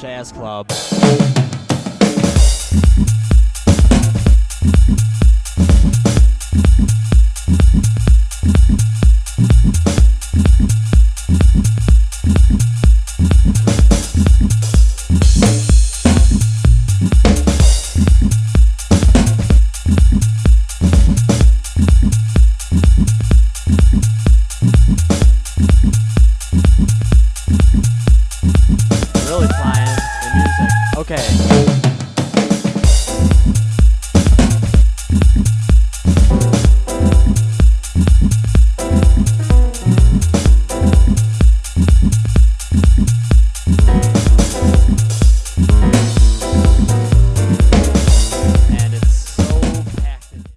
Jazz Club. Okay.